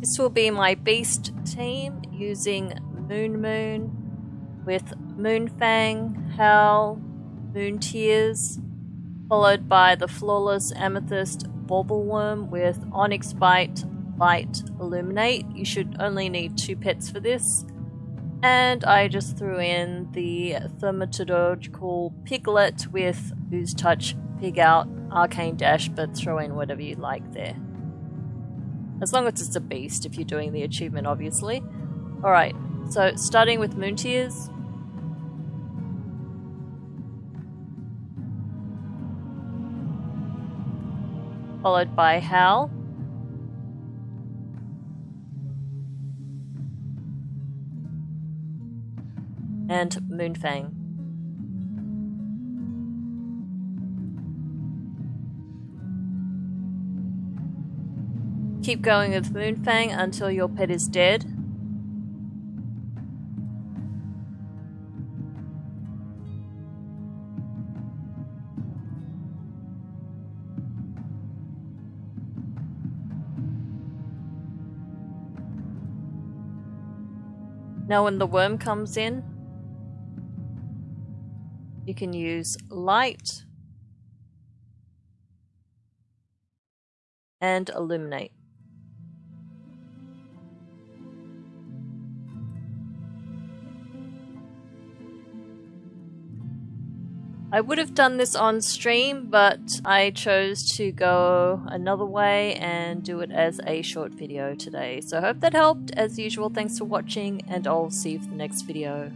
This will be my beast team using Moon Moon with Moonfang, Howl, Moon Tears, followed by the Flawless Amethyst Baubleworm with Onyx Bite, Light, Illuminate. You should only need two pets for this. And I just threw in the Thaumaturgical Piglet with Ooze Touch, Pig Out, Arcane Dash, but throw in whatever you like there. As long as it's a beast if you're doing the achievement, obviously. Alright, so starting with Moon Tears. Followed by Howl. And Moonfang. Keep going with Moonfang until your pet is dead. Now when the worm comes in, you can use light and illuminate. I would have done this on stream, but I chose to go another way and do it as a short video today. So I hope that helped. As usual, thanks for watching, and I'll see you for the next video.